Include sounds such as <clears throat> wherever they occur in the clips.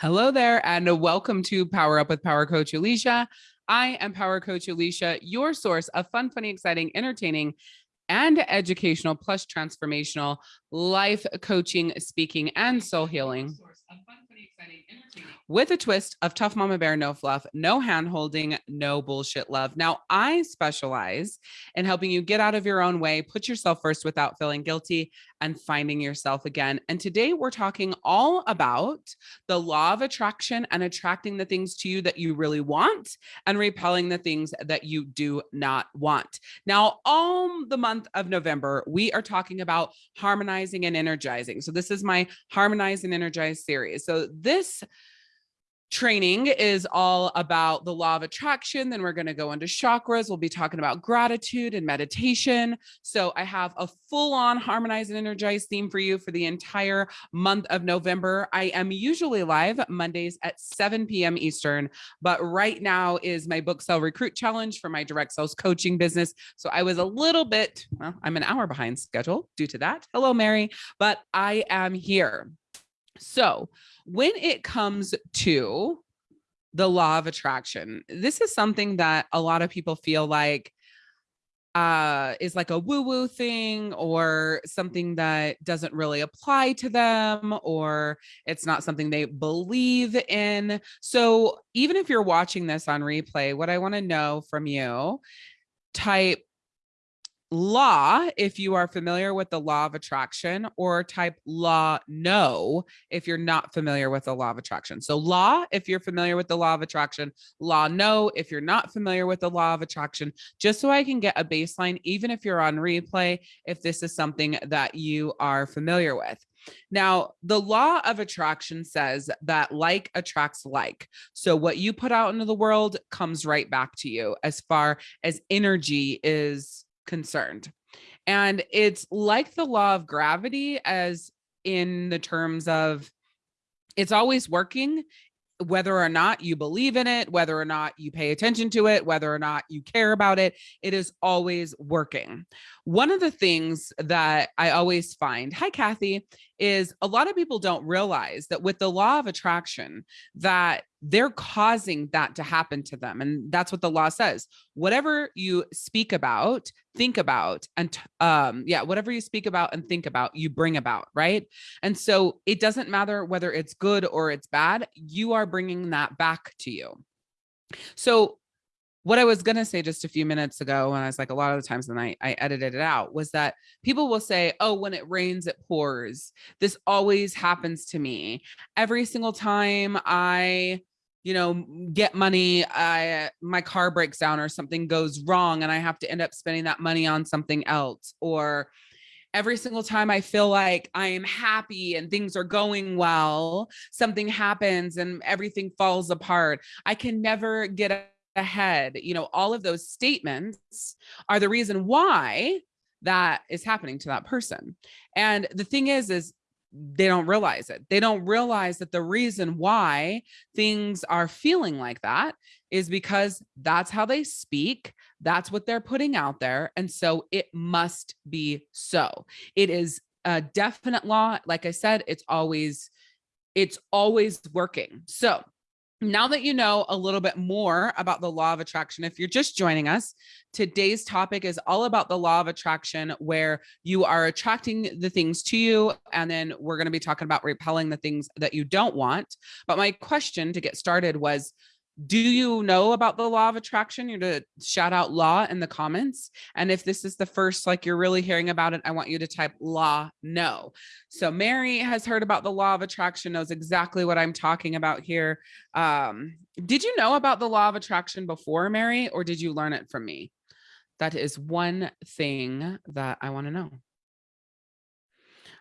Hello there, and welcome to Power Up with Power Coach Alicia. I am Power Coach Alicia, your source of fun, funny, exciting, entertaining, and educational plus transformational life coaching, speaking, and soul healing with a twist of tough mama bear, no fluff, no hand holding, no bullshit love. Now, I specialize in helping you get out of your own way, put yourself first without feeling guilty, and finding yourself again. And today we're talking all about the law of attraction and attracting the things to you that you really want and repelling the things that you do not want. Now, all the month of November, we are talking about harmonizing and energizing. So, this is my Harmonize and Energize series. So, this training is all about the law of attraction. Then we're going to go into chakras. We'll be talking about gratitude and meditation. So I have a full on harmonize and energize theme for you for the entire month of November. I am usually live Mondays at 7 p.m. Eastern, but right now is my book sell recruit challenge for my direct sales coaching business. So I was a little bit, well, I'm an hour behind schedule due to that. Hello, Mary, but I am here. So when it comes to the law of attraction, this is something that a lot of people feel like uh, is like a woo woo thing or something that doesn't really apply to them or it's not something they believe in. So even if you're watching this on replay, what I want to know from you, type law if you are familiar with the law of attraction or type law no if you're not familiar with the law of attraction. So law if you're familiar with the law of attraction, law no if you're not familiar with the law of attraction, just so I can get a baseline even if you're on replay if this is something that you are familiar with. Now, the law of attraction says that like attracts like. So what you put out into the world comes right back to you as far as energy is concerned. And it's like the law of gravity, as in the terms of it's always working whether or not you believe in it, whether or not you pay attention to it, whether or not you care about it, it is always working. One of the things that I always find, hi, Kathy, is a lot of people don't realize that with the law of attraction, that they're causing that to happen to them. And that's what the law says. Whatever you speak about, think about, and um, yeah, whatever you speak about and think about, you bring about, right? And so it doesn't matter whether it's good or it's bad, you are bringing that back to you. So what I was going to say just a few minutes ago, when I was like, a lot of the times when I, I edited it out, was that people will say, oh, when it rains, it pours. This always happens to me. Every single time I you know get money i my car breaks down or something goes wrong and i have to end up spending that money on something else or every single time i feel like i am happy and things are going well something happens and everything falls apart i can never get ahead you know all of those statements are the reason why that is happening to that person and the thing is is they don't realize it. They don't realize that the reason why things are feeling like that is because that's how they speak. That's what they're putting out there. And so it must be so. It is a definite law. Like I said, it's always, it's always working. So now that you know a little bit more about the law of attraction, if you're just joining us, today's topic is all about the law of attraction, where you are attracting the things to you. And then we're going to be talking about repelling the things that you don't want. But my question to get started was do you know about the law of attraction? You're to shout out law in the comments. And if this is the first, like you're really hearing about it, I want you to type law no. So Mary has heard about the law of attraction, knows exactly what I'm talking about here. Um, did you know about the law of attraction before, Mary, or did you learn it from me? That is one thing that I want to know.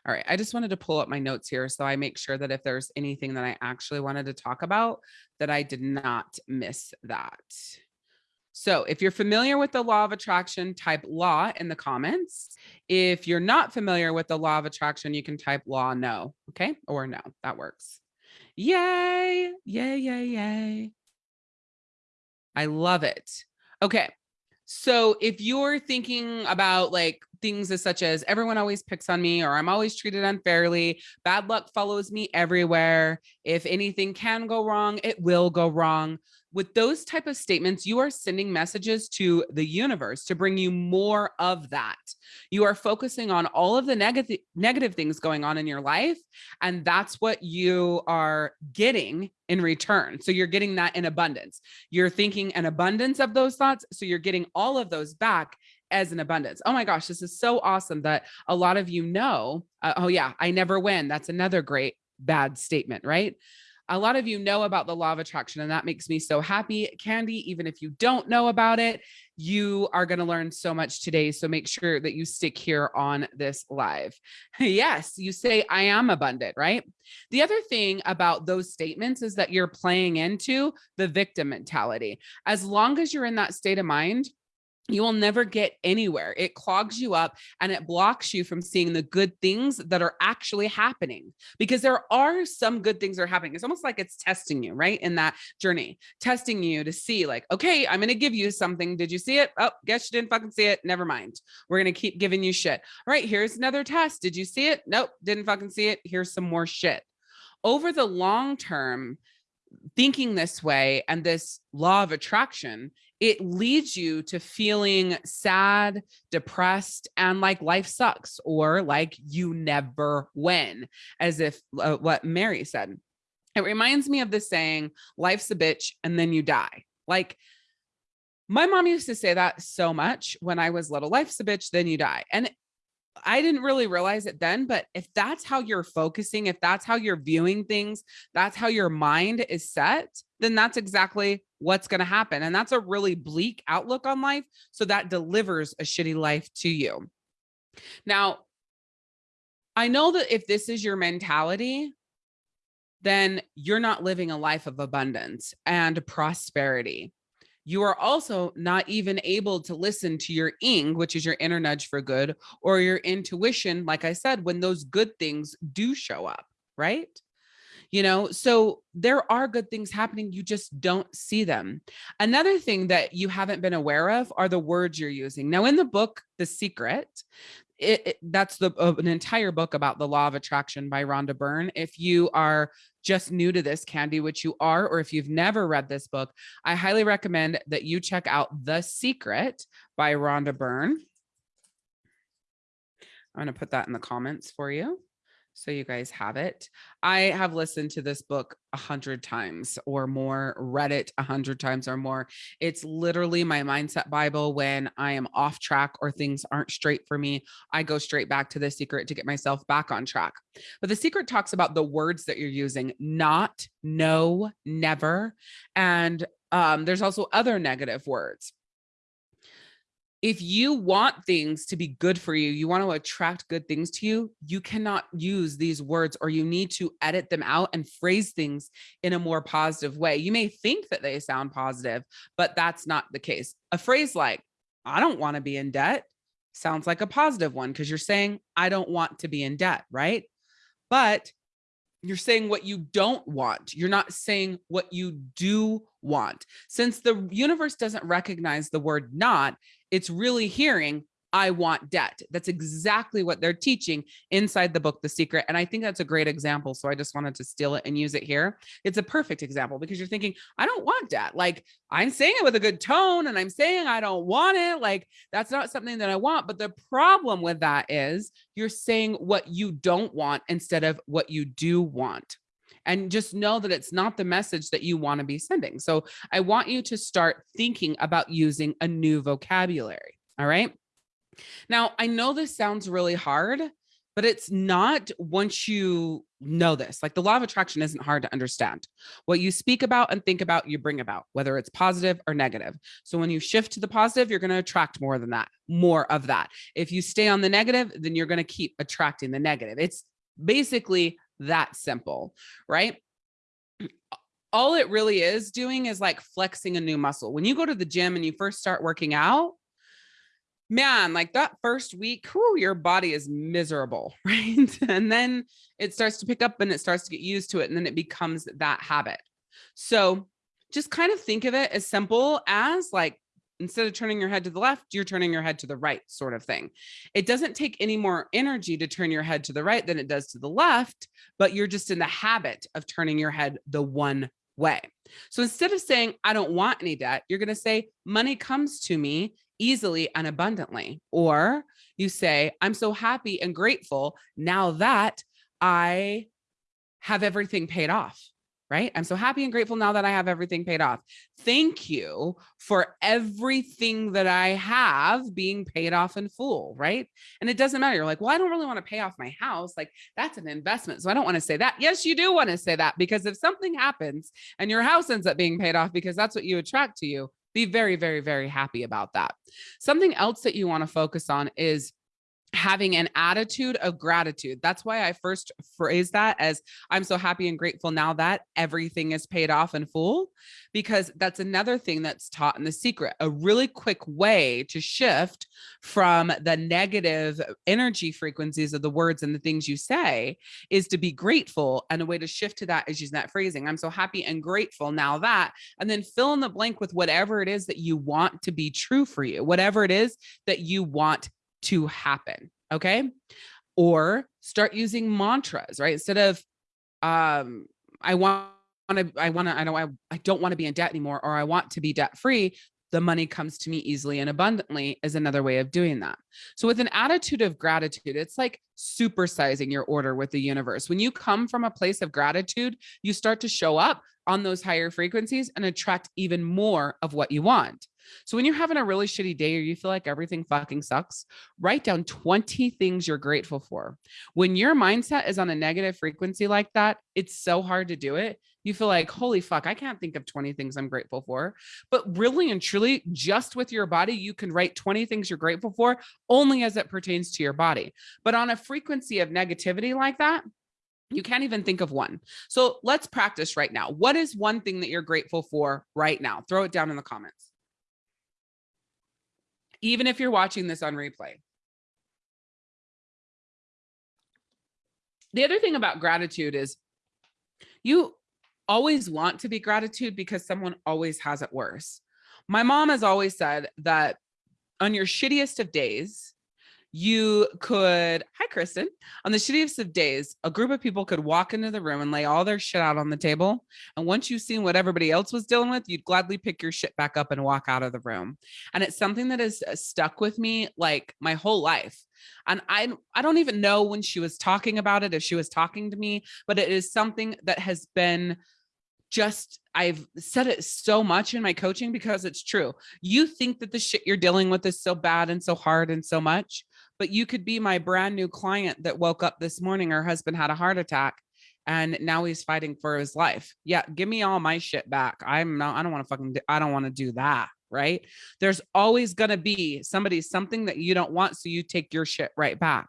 All right, I just wanted to pull up my notes here so I make sure that if there's anything that I actually wanted to talk about, that I did not miss that. So if you're familiar with the law of attraction, type law in the comments. If you're not familiar with the law of attraction, you can type law no, okay? Or no, that works. Yay, yay, yay, yay. I love it. Okay, so if you're thinking about like things as such as everyone always picks on me or I'm always treated unfairly. Bad luck follows me everywhere. If anything can go wrong, it will go wrong. With those type of statements, you are sending messages to the universe to bring you more of that. You are focusing on all of the negative negative things going on in your life. And that's what you are getting in return. So you're getting that in abundance. You're thinking an abundance of those thoughts. So you're getting all of those back as an abundance. Oh my gosh, this is so awesome that a lot of you know, uh, oh yeah, I never win. That's another great bad statement, right? A lot of you know about the law of attraction and that makes me so happy. Candy, even if you don't know about it, you are going to learn so much today. So make sure that you stick here on this live. <laughs> yes, you say, I am abundant, right? The other thing about those statements is that you're playing into the victim mentality. As long as you're in that state of mind, you will never get anywhere. It clogs you up and it blocks you from seeing the good things that are actually happening because there are some good things that are happening. It's almost like it's testing you, right? In that journey, testing you to see like, okay, I'm going to give you something. Did you see it? Oh, guess you didn't fucking see it. Never mind. We're going to keep giving you shit. All right, here's another test. Did you see it? Nope, didn't fucking see it. Here's some more shit. Over the long term, thinking this way and this law of attraction it leads you to feeling sad, depressed, and like life sucks or like you never win, as if uh, what Mary said. It reminds me of the saying, life's a bitch and then you die. Like my mom used to say that so much when I was little, life's a bitch, then you die. And I didn't really realize it then, but if that's how you're focusing, if that's how you're viewing things, that's how your mind is set, then that's exactly what's going to happen. And that's a really bleak outlook on life. So that delivers a shitty life to you. Now, I know that if this is your mentality, then you're not living a life of abundance and prosperity you are also not even able to listen to your ing, which is your inner nudge for good, or your intuition, like I said, when those good things do show up, right? You know, so there are good things happening. You just don't see them. Another thing that you haven't been aware of are the words you're using. Now, in the book, The Secret, it, it, that's the uh, an entire book about the law of attraction by Rhonda Byrne. If you are just new to this candy, which you are, or if you've never read this book, I highly recommend that you check out The Secret by Rhonda Byrne. I'm going to put that in the comments for you so you guys have it. I have listened to this book a hundred times or more, read it a hundred times or more. It's literally my mindset Bible when I am off track or things aren't straight for me. I go straight back to the secret to get myself back on track. But the secret talks about the words that you're using, not, no, never. And um, there's also other negative words if you want things to be good for you, you want to attract good things to you, you cannot use these words or you need to edit them out and phrase things in a more positive way. You may think that they sound positive, but that's not the case. A phrase like, I don't want to be in debt sounds like a positive one because you're saying, I don't want to be in debt, right? But you're saying what you don't want. You're not saying what you do want. Since the universe doesn't recognize the word not, it's really hearing I want debt. That's exactly what they're teaching inside the book, The Secret. And I think that's a great example. So I just wanted to steal it and use it here. It's a perfect example because you're thinking, I don't want debt. Like I'm saying it with a good tone and I'm saying I don't want it. Like that's not something that I want. But the problem with that is you're saying what you don't want instead of what you do want and just know that it's not the message that you want to be sending. So I want you to start thinking about using a new vocabulary. All right. Now, I know this sounds really hard, but it's not once you know this. Like the law of attraction isn't hard to understand. What you speak about and think about, you bring about, whether it's positive or negative. So when you shift to the positive, you're going to attract more than that, more of that. If you stay on the negative, then you're going to keep attracting the negative. It's basically that simple, right? <clears throat> All it really is doing is like flexing a new muscle. When you go to the gym and you first start working out, man, like that first week, whew, your body is miserable, <laughs> right? And then it starts to pick up and it starts to get used to it. And then it becomes that habit. So just kind of think of it as simple as like instead of turning your head to the left, you're turning your head to the right, sort of thing. It doesn't take any more energy to turn your head to the right than it does to the left, but you're just in the habit of turning your head the one way. So instead of saying, I don't want any debt, you're going to say, money comes to me easily and abundantly. Or you say, I'm so happy and grateful now that I have everything paid off right? I'm so happy and grateful now that I have everything paid off. Thank you for everything that I have being paid off in full, right? And it doesn't matter. You're like, well, I don't really want to pay off my house. Like that's an investment. So I don't want to say that. Yes, you do want to say that because if something happens and your house ends up being paid off because that's what you attract to you, be very, very, very happy about that. Something else that you want to focus on is having an attitude of gratitude. That's why I first phrase that as I'm so happy and grateful now that everything is paid off in full, because that's another thing that's taught in the secret. A really quick way to shift from the negative energy frequencies of the words and the things you say is to be grateful. And a way to shift to that is using that phrasing. I'm so happy and grateful now that, and then fill in the blank with whatever it is that you want to be true for you, whatever it is that you want to happen. Okay. Or start using mantras, right? Instead of, um, I want to, I want to, I don't, I, I don't want to be in debt anymore, or I want to be debt free. The money comes to me easily and abundantly is another way of doing that. So with an attitude of gratitude, it's like supersizing your order with the universe. When you come from a place of gratitude, you start to show up on those higher frequencies and attract even more of what you want. So when you're having a really shitty day or you feel like everything fucking sucks, write down 20 things you're grateful for. When your mindset is on a negative frequency like that, it's so hard to do it. You feel like, holy fuck, I can't think of 20 things I'm grateful for. But really and truly, just with your body, you can write 20 things you're grateful for only as it pertains to your body. But on a frequency of negativity like that, you can't even think of one. So let's practice right now. What is one thing that you're grateful for right now? Throw it down in the comments even if you're watching this on replay. The other thing about gratitude is you always want to be gratitude because someone always has it worse. My mom has always said that on your shittiest of days, you could, hi, Kristen, on the shittiest of days, a group of people could walk into the room and lay all their shit out on the table. And once you've seen what everybody else was dealing with, you'd gladly pick your shit back up and walk out of the room. And it's something that has uh, stuck with me like my whole life. And I, I don't even know when she was talking about it, if she was talking to me, but it is something that has been just I've said it so much in my coaching because it's true. You think that the shit you're dealing with is so bad and so hard and so much, but you could be my brand new client that woke up this morning, her husband had a heart attack and now he's fighting for his life. Yeah, give me all my shit back. I'm not, I don't want to fucking, I don't want to do that. Right. There's always going to be somebody, something that you don't want. So you take your shit right back.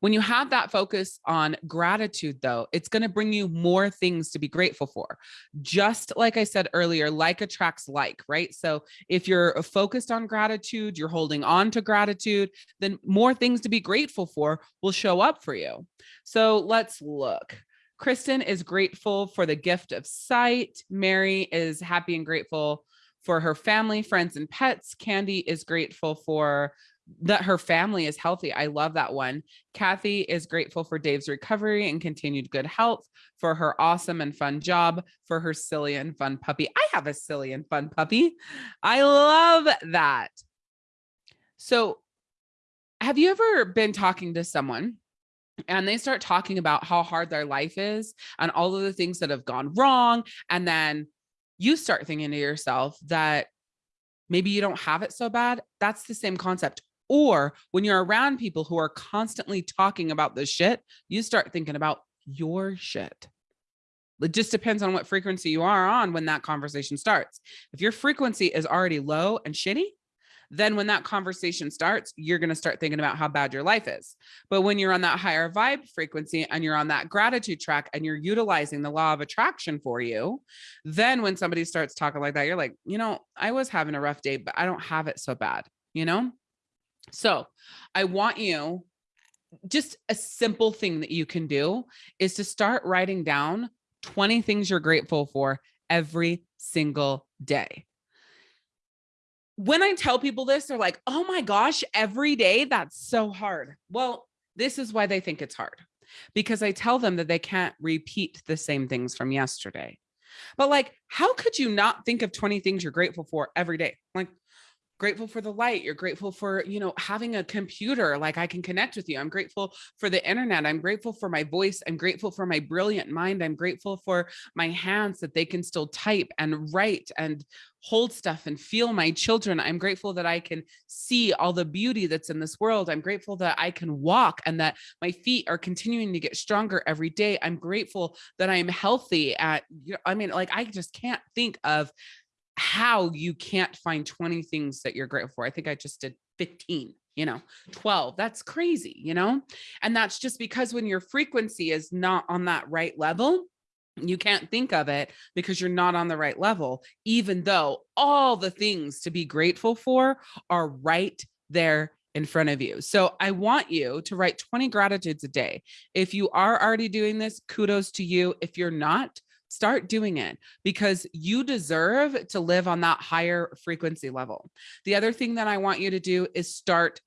When you have that focus on gratitude, though, it's going to bring you more things to be grateful for. Just like I said earlier, like attracts like, right? So if you're uh, focused on gratitude, you're holding on to gratitude, then more things to be grateful for will show up for you. So let's look. Kristen is grateful for the gift of sight. Mary is happy and grateful for her family, friends, and pets. Candy is grateful for that her family is healthy. I love that one. Kathy is grateful for Dave's recovery and continued good health, for her awesome and fun job, for her silly and fun puppy. I have a silly and fun puppy. I love that. So have you ever been talking to someone and they start talking about how hard their life is and all of the things that have gone wrong. And then you start thinking to yourself that maybe you don't have it so bad. That's the same concept. Or when you're around people who are constantly talking about this shit, you start thinking about your shit. It just depends on what frequency you are on when that conversation starts. If your frequency is already low and shitty, then when that conversation starts, you're going to start thinking about how bad your life is. But when you're on that higher vibe frequency and you're on that gratitude track and you're utilizing the law of attraction for you, then when somebody starts talking like that, you're like, you know, I was having a rough day, but I don't have it so bad, you know? So I want you just a simple thing that you can do is to start writing down 20 things you're grateful for every single day. when I tell people this, they're like, oh my gosh, every day, that's so hard. Well, this is why they think it's hard because I tell them that they can't repeat the same things from yesterday. But like, how could you not think of 20 things you're grateful for every day? Like, grateful for the light you're grateful for you know having a computer like i can connect with you i'm grateful for the internet i'm grateful for my voice i'm grateful for my brilliant mind i'm grateful for my hands that they can still type and write and hold stuff and feel my children i'm grateful that i can see all the beauty that's in this world i'm grateful that i can walk and that my feet are continuing to get stronger every day i'm grateful that i'm healthy at you know, i mean like i just can't think of how you can't find 20 things that you're grateful for. I think I just did 15, you know, 12. That's crazy, you know? And that's just because when your frequency is not on that right level, you can't think of it because you're not on the right level, even though all the things to be grateful for are right there in front of you. So I want you to write 20 gratitudes a day. If you are already doing this, kudos to you. If you're not, start doing it because you deserve to live on that higher frequency level. The other thing that I want you to do is start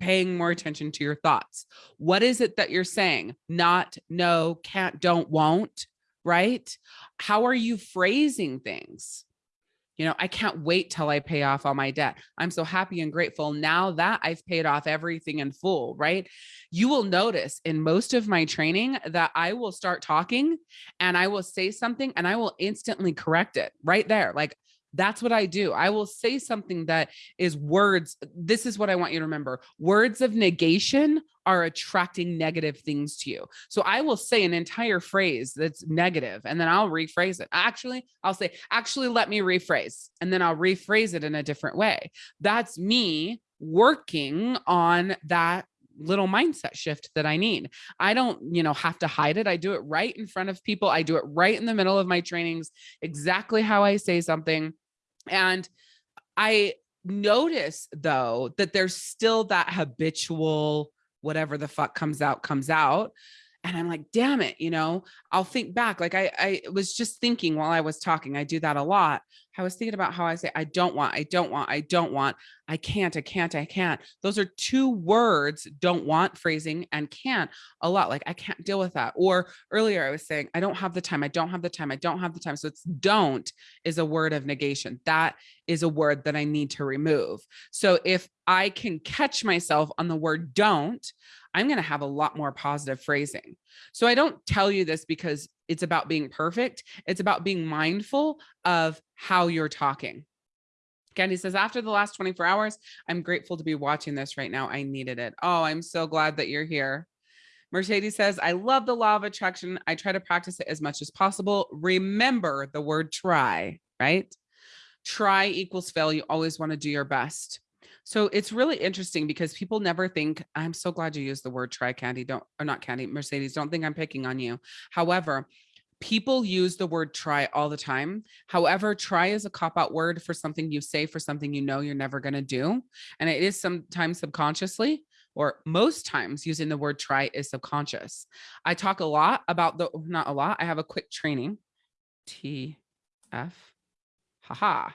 paying more attention to your thoughts. What is it that you're saying? Not, no, can't, don't, won't, right? How are you phrasing things? You know, I can't wait till I pay off all my debt. I'm so happy and grateful now that I've paid off everything in full, right? You will notice in most of my training that I will start talking and I will say something and I will instantly correct it right there. Like that's what I do. I will say something that is words. This is what I want you to remember. Words of negation are attracting negative things to you. So I will say an entire phrase that's negative and then I'll rephrase it. Actually, I'll say, actually, let me rephrase. And then I'll rephrase it in a different way. That's me working on that little mindset shift that I need. I don't, you know, have to hide it. I do it right in front of people. I do it right in the middle of my trainings, exactly how I say something. And I notice though that there's still that habitual whatever the fuck comes out comes out and i'm like damn it you know? I'll think back like i i was just thinking while i was talking i do that a lot i was thinking about how i say i don't want i don't want i don't want i can't i can't i can't. Those are two words don't want phrasing and can't a lot like i can't deal with that or earlier i was saying i don't have the time i don't have the time i don't have the time so it's don't is a word of negation that is a word that i need to remove so if i can catch myself on the word don't I'm going to have a lot more positive phrasing. So I don't tell you this because it's about being perfect. It's about being mindful of how you're talking. Candy says, after the last 24 hours, I'm grateful to be watching this right now. I needed it. Oh, I'm so glad that you're here. Mercedes says, I love the law of attraction. I try to practice it as much as possible. Remember the word try, right? Try equals fail. You always want to do your best. So it's really interesting because people never think, I'm so glad you used the word try candy, don't, or not candy, Mercedes, don't think I'm picking on you. However, people use the word try all the time. However, try is a cop out word for something you say for something you know you're never going to do. And it is sometimes subconsciously or most times using the word try is subconscious. I talk a lot about the, not a lot, I have a quick training, T F, haha,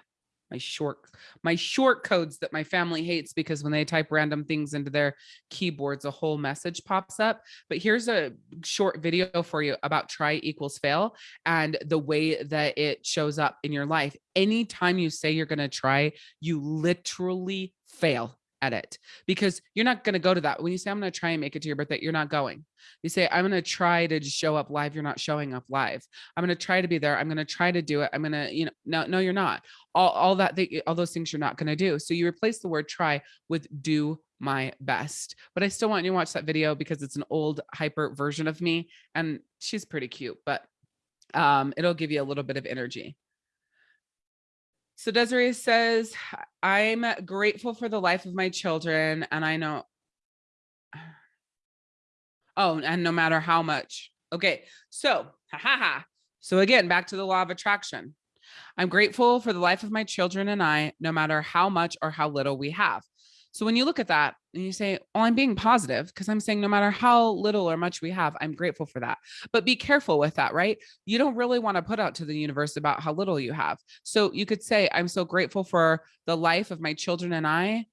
my short my short codes that my family hates because when they type random things into their keyboards a whole message pops up. But here's a short video for you about try equals fail and the way that it shows up in your life. Anytime you say you're going to try you literally fail at it because you're not going to go to that. When you say, I'm going to try and make it to your birthday, you're not going. You say, I'm going to try to show up live. You're not showing up live. I'm going to try to be there. I'm going to try to do it. I'm going to, you know, no, no, you're not all, all that, they, all those things you're not going to do. So you replace the word try with do my best, but I still want you to watch that video because it's an old hyper version of me and she's pretty cute, but um, it'll give you a little bit of energy. So Desiree says, I'm grateful for the life of my children. And I know, <sighs> oh, and no matter how much. Okay. So, ha ha ha. So again, back to the law of attraction. I'm grateful for the life of my children and I, no matter how much or how little we have. So when you look at that and you say, well, I'm being positive," because I'm saying no matter how little or much we have, I'm grateful for that. But be careful with that, right? You don't really want to put out to the universe about how little you have. So you could say, "I'm so grateful for the life of my children and I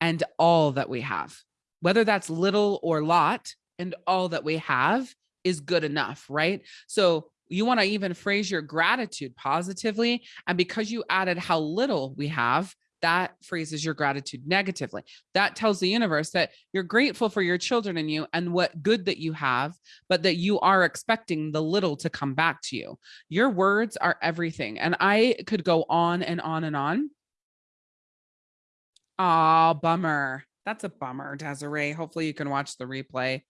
and all that we have." Whether that's little or lot and all that we have is good enough, right? So you want to even phrase your gratitude positively. And because you added how little we have, that phrases your gratitude negatively. That tells the universe that you're grateful for your children and you and what good that you have, but that you are expecting the little to come back to you. Your words are everything. And I could go on and on and on. Ah, bummer. That's a bummer, Desiree. Hopefully you can watch the replay.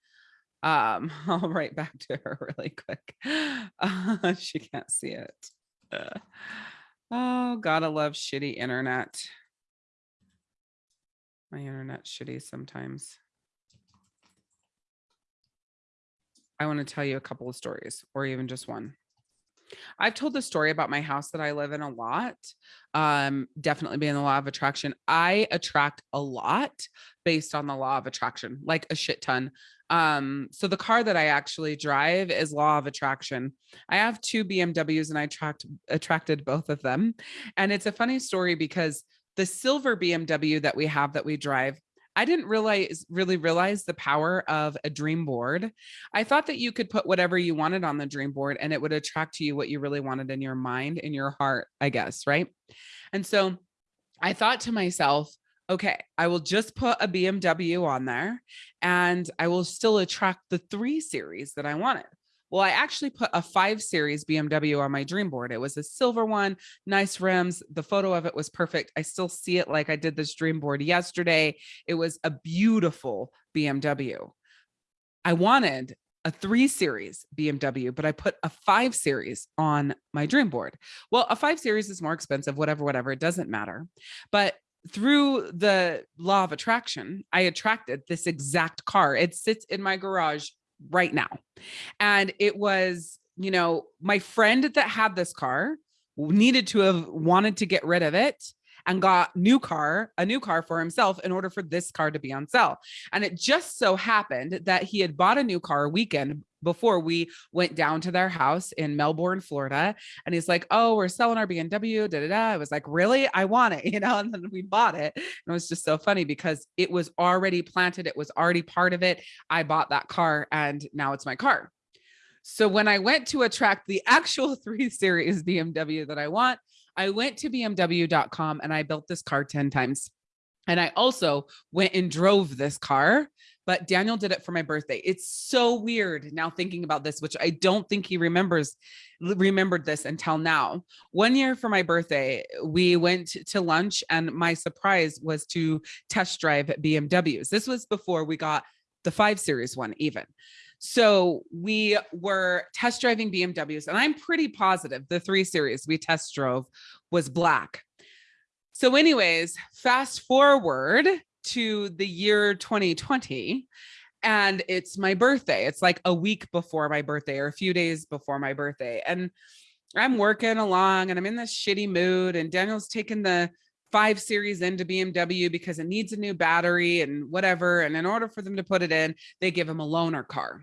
Um, <laughs> I'll write back to her <laughs> really quick. Uh, <laughs> she can't see it. Uh, oh, gotta love shitty internet. My internet's shitty sometimes. I want to tell you a couple of stories or even just one. I've told the story about my house that I live in a lot. Um, definitely being the law of attraction. I attract a lot based on the law of attraction, like a shit ton. Um, so the car that I actually drive is law of attraction. I have two BMWs and I attract attracted both of them. And it's a funny story because the silver BMW that we have that we drive I didn't realize really realize the power of a dream board. I thought that you could put whatever you wanted on the dream board and it would attract to you what you really wanted in your mind, in your heart, I guess, right? And so I thought to myself, okay, I will just put a BMW on there and I will still attract the 3 series that I wanted. Well, I actually put a five series BMW on my dream board. It was a silver one, nice rims. The photo of it was perfect. I still see it like I did this dream board yesterday. It was a beautiful BMW. I wanted a three series BMW, but I put a five series on my dream board. Well, a five series is more expensive, whatever, whatever, it doesn't matter. But through the law of attraction, I attracted this exact car. It sits in my garage right now. And it was, you know, my friend that had this car needed to have wanted to get rid of it and got new car, a new car for himself in order for this car to be on sale. And it just so happened that he had bought a new car a weekend before we went down to their house in Melbourne, Florida. And he's like, Oh, we're selling our BMW. Da, da, da. I was like, Really? I want it, <laughs> you know, and then we bought it. And it was just so funny because it was already planted, it was already part of it. I bought that car and now it's my car. So when I went to attract the actual <laughs> three series BMW that I want, I went to BMW.com and I built this car 10 times. And I also went and drove this car but Daniel did it for my birthday. It's so weird now thinking about this, which I don't think he remembers remembered this until now. One year for my birthday, we went to lunch and my surprise was to test drive BMWs. This was before we got the 5 series one even. So we were test driving BMWs and I'm pretty positive the 3 series we test drove was black. So anyways, fast forward to the year 2020 and it's my birthday. It's like a week before my birthday or a few days before my birthday. And I'm working along and I'm in this shitty mood and Daniel's taken the 5 series into BMW because it needs a new battery and whatever and in order for them to put it in, they give him a loaner car.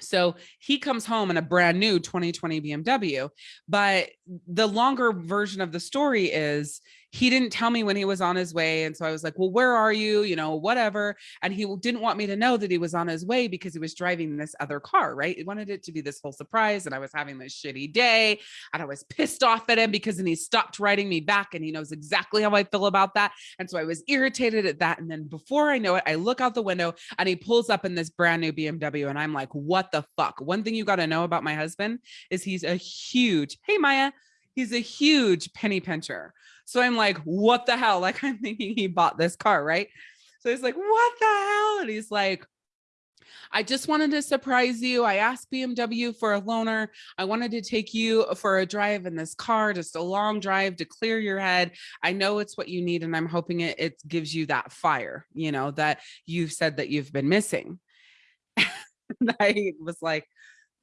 So he comes home in a brand new 2020 BMW. But the longer version of the story is he didn't tell me when he was on his way. And so I was like, well, where are you? You know, whatever. And he didn't want me to know that he was on his way because he was driving this other car, right? He wanted it to be this whole surprise. And I was having this shitty day and I was pissed off at him because then he stopped writing me back and he knows exactly how I feel about that. And so I was irritated at that. And then before I know it, I look out the window and he pulls up in this brand new BMW. And I'm like, what the fuck? One thing you got to know about my husband is he's a huge, hey, Maya, he's a huge penny pincher. So I'm like, what the hell? <laughs> Like I'm thinking he bought this car, right? So he's like, what the hell? And he's like, I just wanted to surprise you. I asked BMW for a loaner. I wanted to take you for a drive in this car, just a long drive to clear your head. I know it's what you need, and I'm hoping it, it gives you that fire, you know, that you've said that you've been missing. <laughs> and I was like,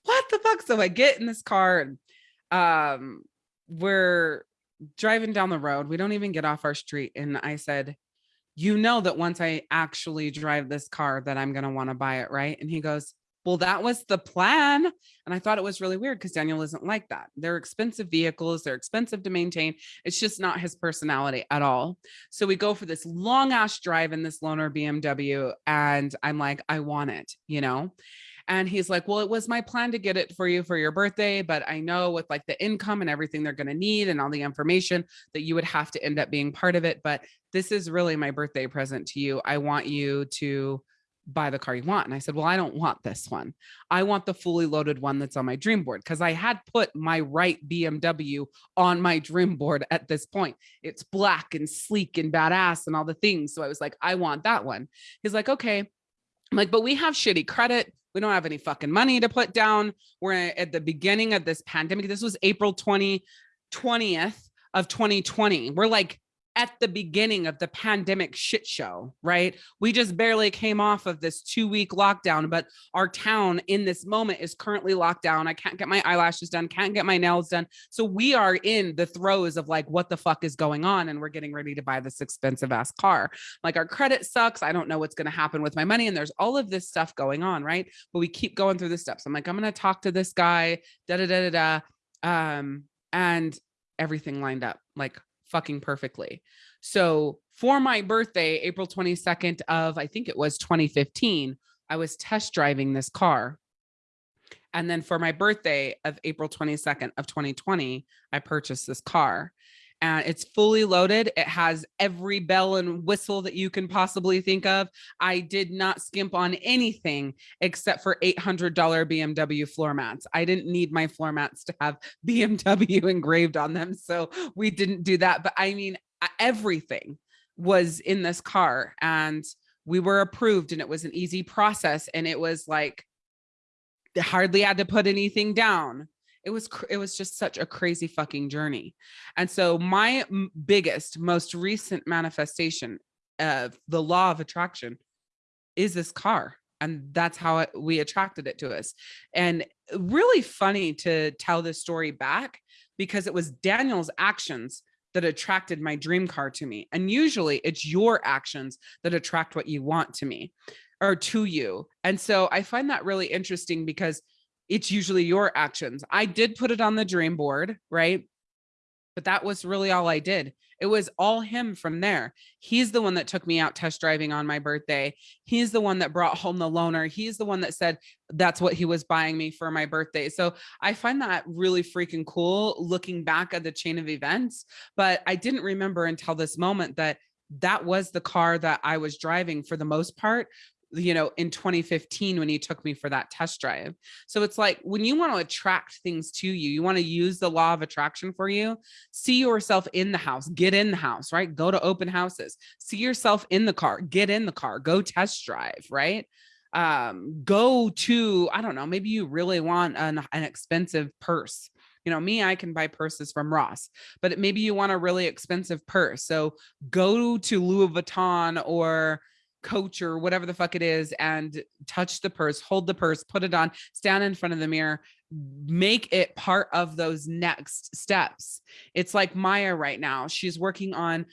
what the fuck? So I get in this car and um, we're driving down the road. We don't even get off our street. And I said, you know that once I actually drive this car that I'm going to want to buy it, right? And he goes, well, that was the plan. And I thought it was really weird because Daniel isn't like that. They're expensive vehicles, they're expensive to maintain. It's just not his personality at all. So we go for this long ass drive in this loaner BMW. And I'm like, I want it, you know? And he's like, well, it was my plan to get it for you for your birthday, but I know with like the income and everything they're going to need and all the information that you would have to end up being part of it. But this is really my birthday present to you. I want you to buy the car you want. And I said, well, I don't want this one. I want the fully loaded one that's on my dream board because I had put my right BMW on my dream board at this point. It's black and sleek and badass and all the things. So I was like, I want that one. He's like, okay. I'm like, but we have shitty credit. We don't have any fucking money to put down. We're at the beginning of this pandemic. This was April 20, 20th of 2020. We're like at the beginning of the pandemic shit show, right? We just barely came off of this two week lockdown, but our town in this moment is currently locked down. I can't get my eyelashes done, can't get my nails done. So we are in the throes of like, what the fuck is going on? And we're getting ready to buy this expensive ass car. Like our credit sucks. I don't know what's going to happen with my money. And there's all of this stuff going on, right? But we keep going through the steps. I'm like, I'm going to talk to this guy, da da da da da. Um, and everything lined up like fucking perfectly. So for my birthday, April 22nd of, I think it was 2015, I was test driving this car. And then for my birthday of April 22nd of 2020, I purchased this car and it's fully loaded. It has every bell and whistle that you can possibly think of. I did not skimp on anything except for $800 BMW floor mats. I didn't need my floor mats to have <laughs> BMW engraved on them. So we didn't do that. But I mean, everything was in this car and we were approved and it was an easy process. And it was like, they hardly had to put anything down it was it was just such a crazy fucking journey. And so my biggest most recent manifestation of the law of attraction is this car and that's how it, we attracted it to us. And uh, really funny to tell this story back because it was daniel's actions that attracted my dream car to me and usually it's your actions that attract what you want to me or to you. And so i find that really interesting because it's usually your actions. I did put it on the dream board, right? But that was really all I did. It was all him from there. He's the one that took me out test driving on my birthday. He's the one that brought home the loaner. He's the one that said that's what he was buying me for my birthday. So I find that really freaking cool looking back at the chain of events. But I didn't remember until this moment that that was the car that I was driving for the most part you know, in 2015 when he took me for that test drive. So it's like when you want to attract things to you, you want to use the law of attraction for you, see yourself in the house, get in the house, right? Go to open houses, see yourself in the car, get in the car, go test drive, right? Um, go to, I don't know, maybe you really want an, an expensive purse you know me i can buy purses from ross but maybe you want a really expensive purse so go to louis vuitton or coach or whatever the fuck it is and touch the purse, hold the purse, put it on, stand in front of the mirror, make it part of those next steps. It's like Maya right now. She's working on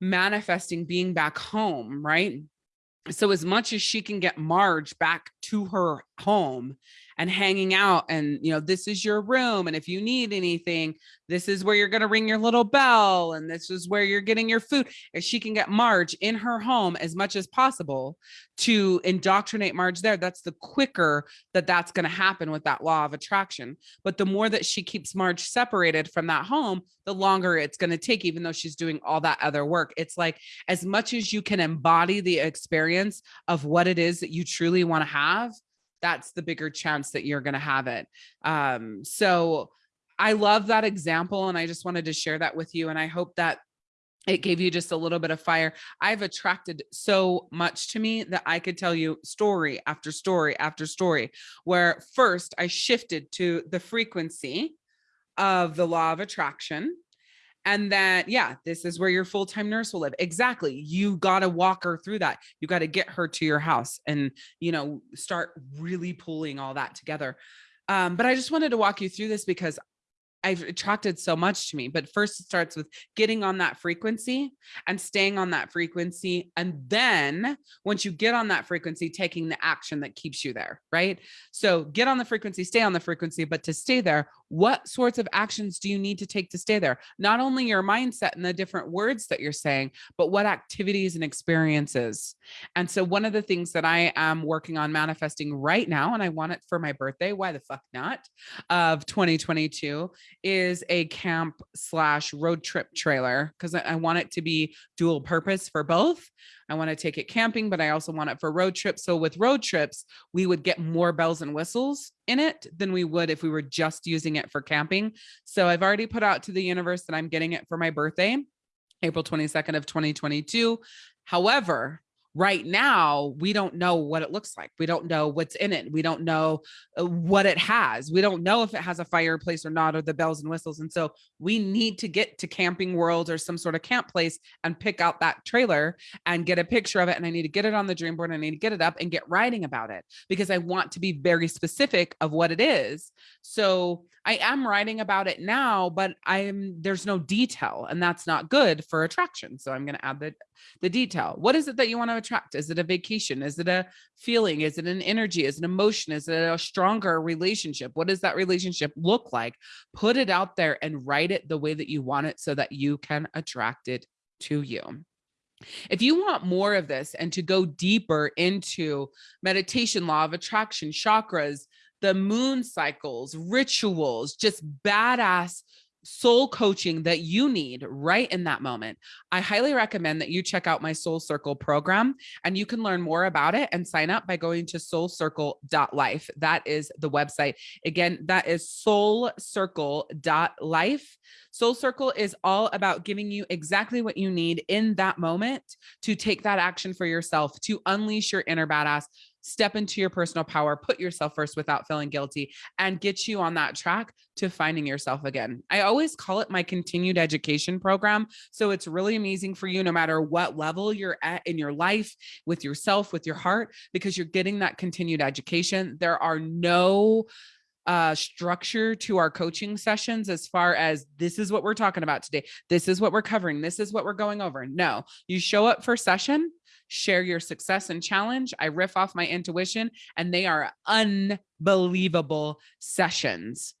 manifesting being back home, right? So as much as she can get Marge back to her home and hanging out and you know this is your room and if you need anything this is where you're going to ring your little bell and this is where you're getting your food. If she can get marge in her home as much as possible to indoctrinate marge there that's the quicker that that's going to happen with that law of attraction. But the more that she keeps marge separated from that home the longer it's going to take even though she's doing all that other work. It's like as much as you can embody the experience of what it is that you truly want to have that's the bigger chance that you're going to have it. Um, so I love that example. And I just wanted to share that with you. And I hope that it gave you just a little bit of fire. I've attracted so much to me that I could tell you story after story after story, where first I shifted to the frequency of the law of attraction and that yeah this is where your full-time nurse will live exactly you got to walk her through that you got to get her to your house and you know start really pulling all that together um, but i just wanted to walk you through this because I've attracted so much to me. But first it starts with getting on that frequency and staying on that frequency. And then once you get on that frequency, taking the action that keeps you there, right? So get on the frequency, stay on the frequency, but to stay there, what sorts of actions do you need to take to stay there? Not only your mindset and the different words that you're saying, but what activities and experiences. And so one of the things that I am working on manifesting right now, and I want it for my birthday, why the fuck not, of 2022 is a camp slash road trip trailer because I, I want it to be dual purpose for both. I want to take it camping, but I also want it for road trips. So with road trips, we would get more bells and whistles in it than we would if we were just using it for camping. So I've already put out to the universe that I'm getting it for my birthday, April 22nd of 2022. However, right now we don't know what it looks like. We don't know what's in it. We don't know uh, what it has. We don't know if it has a fireplace or not or the bells and whistles. And so we need to get to camping world or some sort of camp place and pick out that trailer and get a picture of it and i need to get it on the dream board i need to get it up and get writing about it because i want to be very specific of what it is. So i am writing about it now but i'm there's no detail and that's not good for attraction so i'm going to add the the detail what is it that you want to attract? Is it a vacation? Is it a feeling? Is it an energy? Is it an emotion? Is it a stronger relationship? What does that relationship look like? Put it out there and write it the way that you want it so that you can attract it to you. If you want more of this and to go deeper into meditation, law of attraction, chakras, the moon cycles, rituals, just badass soul coaching that you need right in that moment, I highly recommend that you check out my Soul Circle program and you can learn more about it and sign up by going to soulcircle.life. That is the website. Again, that is soulcircle.life. Soul Circle is all about giving you exactly what you need in that moment to take that action for yourself, to unleash your inner badass, step into your personal power, put yourself first without feeling guilty, and get you on that track to finding yourself again. I always call it my continued education program. So it's really amazing for you, no matter what level you're at in your life, with yourself, with your heart, because you're getting that continued education. There are no uh structure to our coaching sessions as far as this is what we're talking about today this is what we're covering this is what we're going over no you show up for session share your success and challenge. I riff off my intuition and they are unbelievable sessions.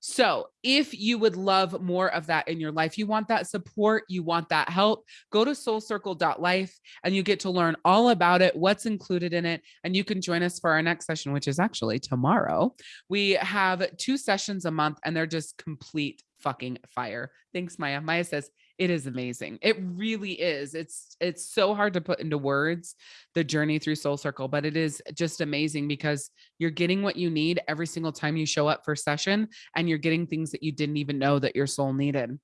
So if you would love more of that in your life, you want that support, you want that help, go to soulcircle.life and you get to learn all about it, what's included in it. And you can join us for our next session, which is actually tomorrow. We have two sessions a month and they're just complete fucking fire. Thanks, Maya. Maya says, it is amazing. It really is. It's it's so hard to put into words the journey through Soul Circle, but it is just amazing because you're getting what you need every single time you show up for session and you're getting things that you didn't even know that your soul needed.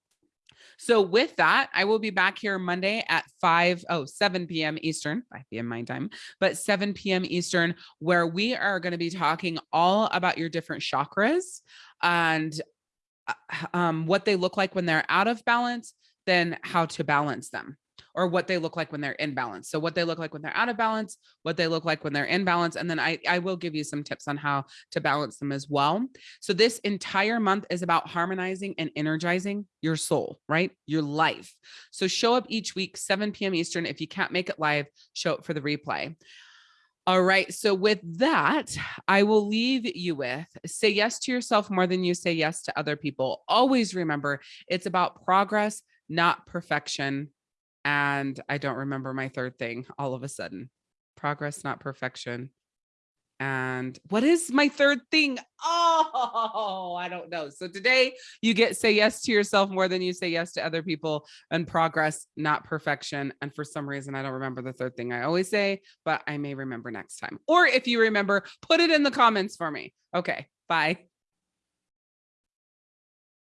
So with that, I will be back here Monday at 5, oh, 7 p.m. Eastern, 5 p.m. my time, but 7 p.m. Eastern, where we are going to be talking all about your different chakras and uh, um, what they look like when they're out of balance, then how to balance them or what they look like when they're in balance. So what they look like when they're out of balance, what they look like when they're in balance. And then I, I will give you some tips on how to balance them as well. So this entire month is about harmonizing and energizing your soul, right? Your life. So show up each week, 7 p.m. Eastern. If you can't make it live, show up for the replay. All right. So with that, I will leave you with say yes to yourself more than you say yes to other people. Always remember it's about progress, not perfection. And I don't remember my third thing all of a sudden. Progress, not perfection. And what is my third thing? Oh, I don't know. So today you get say yes to yourself more than you say yes to other people and progress, not perfection. And for some reason, I don't remember the third thing I always say, but I may remember next time. Or if you remember, put it in the comments for me. Okay, bye.